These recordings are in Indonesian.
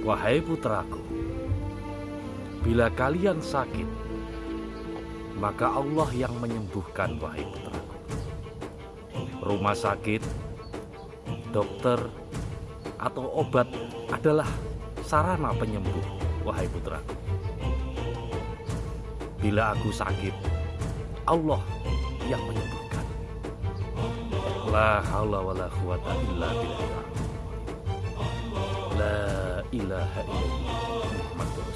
Wahai putraku, bila kalian sakit, maka Allah yang menyembuhkan, wahai putraku. Rumah sakit, dokter, atau obat adalah sarana penyembuh, wahai putraku. Bila aku sakit, Allah yang menyembuhkan. La haula wala quwata illa billah. La ilaha illallah Muhammadur.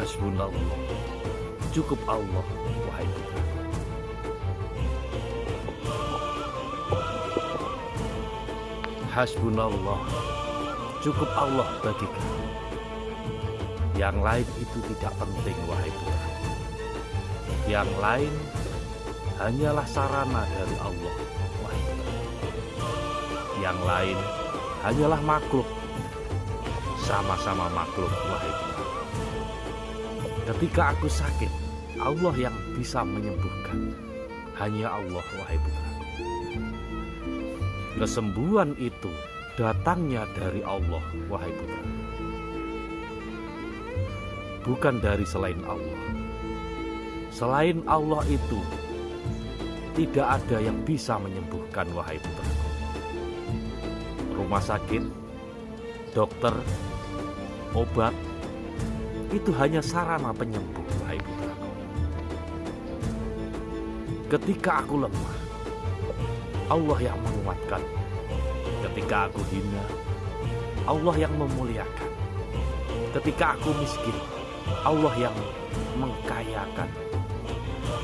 Hasbunallah. Cukup Allah, wahai putra. Hasbunallah. Cukup Allah bagi kami. Yang lain itu tidak penting, wahai putra. Yang lain hanyalah sarana dari Allah, wahai putra. Yang lain hanyalah makhluk, sama-sama makhluk, wahai putra. Ketika aku sakit, Allah yang bisa menyembuhkan. Hanya Allah, wahai putra. Kesembuhan itu datangnya dari Allah, wahai putra. Bukan dari selain Allah. Selain Allah itu, tidak ada yang bisa menyembuhkan, wahai putra. Rumah sakit, dokter, obat, itu hanya sarana penyembuh, wahai putra. Ketika aku lemah, Allah yang menguatkan. Ketika aku hina, Allah yang memuliakan. Ketika aku miskin, Allah yang mengkayakan.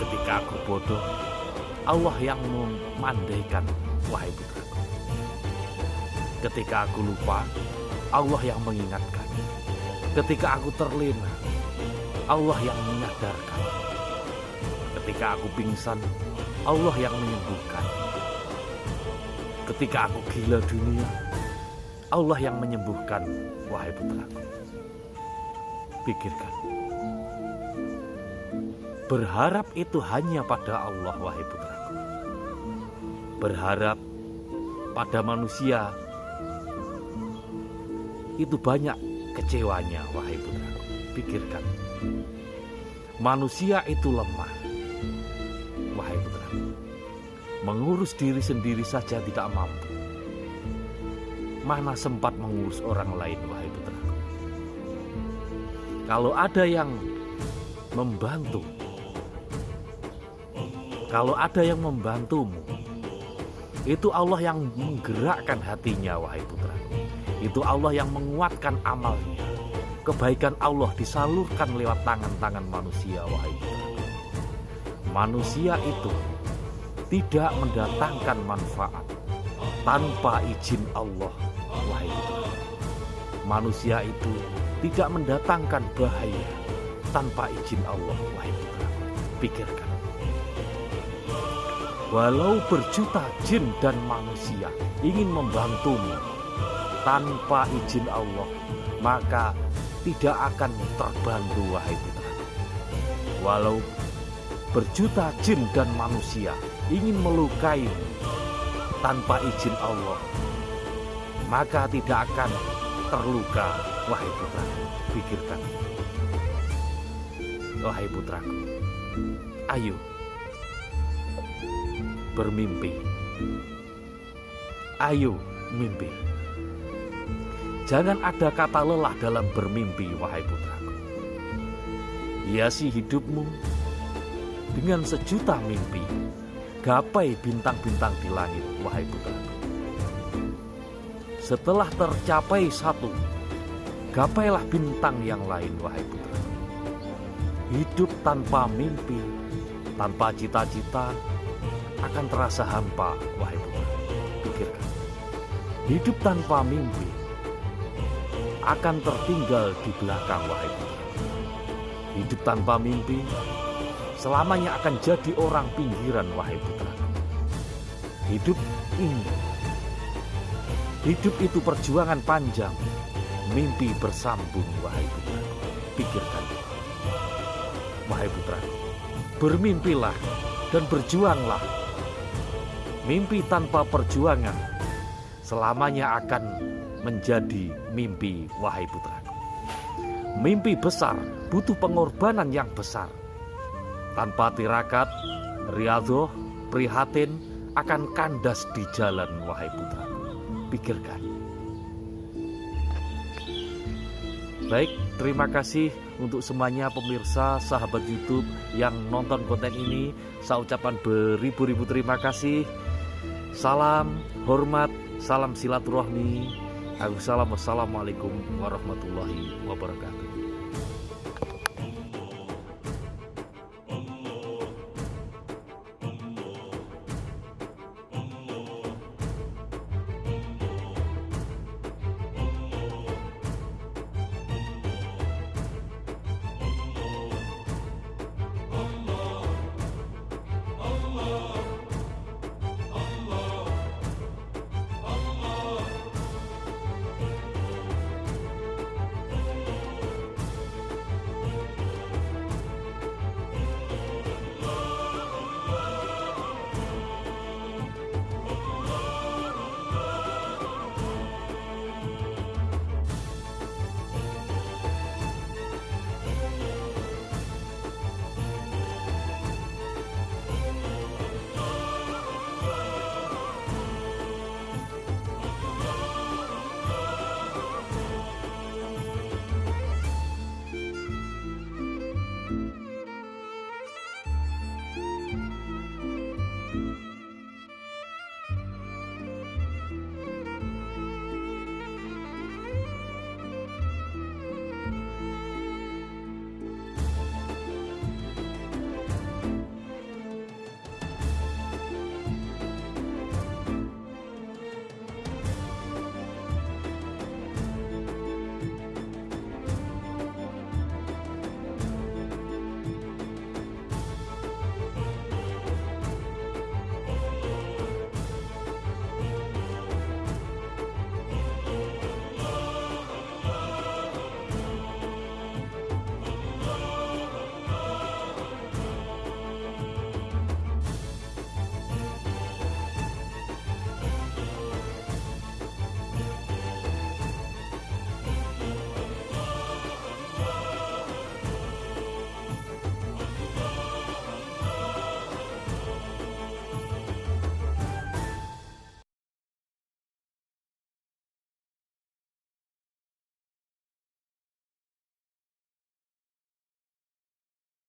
Ketika aku bodoh, Allah yang memandaikan, wahai putraku. Ketika aku lupa, Allah yang mengingatkan. Ketika aku terlena, Allah yang menyadarkan. Ketika aku pingsan, Allah yang menyembuhkan. Ketika aku gila dunia, Allah yang menyembuhkan, wahai putraku. Pikirkan. Berharap itu hanya pada Allah, wahai putraku. Berharap pada manusia itu banyak kecewanya, wahai putraku. Pikirkan. Manusia itu lemah, wahai putraku. Mengurus diri sendiri saja tidak mampu. Mana sempat mengurus orang lain, wahai putraku. Kalau ada yang membantu, kalau ada yang membantumu, itu Allah yang menggerakkan hatinya, wahai putraku. Itu Allah yang menguatkan amalnya. Kebaikan Allah disalurkan lewat tangan-tangan manusia, wahai putraku. Manusia itu tidak mendatangkan manfaat tanpa izin Allah, wahai. Manusia itu tidak mendatangkan bahaya tanpa izin Allah, wahai putraku. Pikirkan. Walau berjuta jin dan manusia ingin membantumu tanpa izin Allah, maka tidak akan terbantu wahai putra. Walau berjuta jin dan manusia ingin melukaimu tanpa izin Allah, maka tidak akan terluka wahai putra. Pikirkan. Wahai putraku, ayo bermimpi. Ayo mimpi. Jangan ada kata lelah dalam bermimpi, wahai putraku. Hiasi hidupmu dengan sejuta mimpi. Gapai bintang-bintang di langit, wahai putraku. Setelah tercapai satu, gapailah bintang yang lain, wahai putraku. Hidup tanpa mimpi, tanpa cita-cita, akan terasa hampa, wahai putra. Pikirkan. Hidup tanpa mimpi akan tertinggal di belakang, wahai putra. Hidup tanpa mimpi selamanya akan jadi orang pinggiran, wahai putra. Hidup ini, hidup itu perjuangan panjang, mimpi bersambung, wahai putra. Pikirkan, wahai putra. Bermimpilah dan berjuanglah Mimpi tanpa perjuangan selamanya akan menjadi mimpi wahai putraku. Mimpi besar butuh pengorbanan yang besar. Tanpa tirakat, riadoh, prihatin akan kandas di jalan wahai putraku. Pikirkan. Baik, terima kasih untuk semuanya pemirsa sahabat YouTube yang nonton konten ini. Saya ucapkan beribu-ribu terima kasih. Salam hormat, salam silaturahmi. Assalamualaikum warahmatullahi wabarakatuh.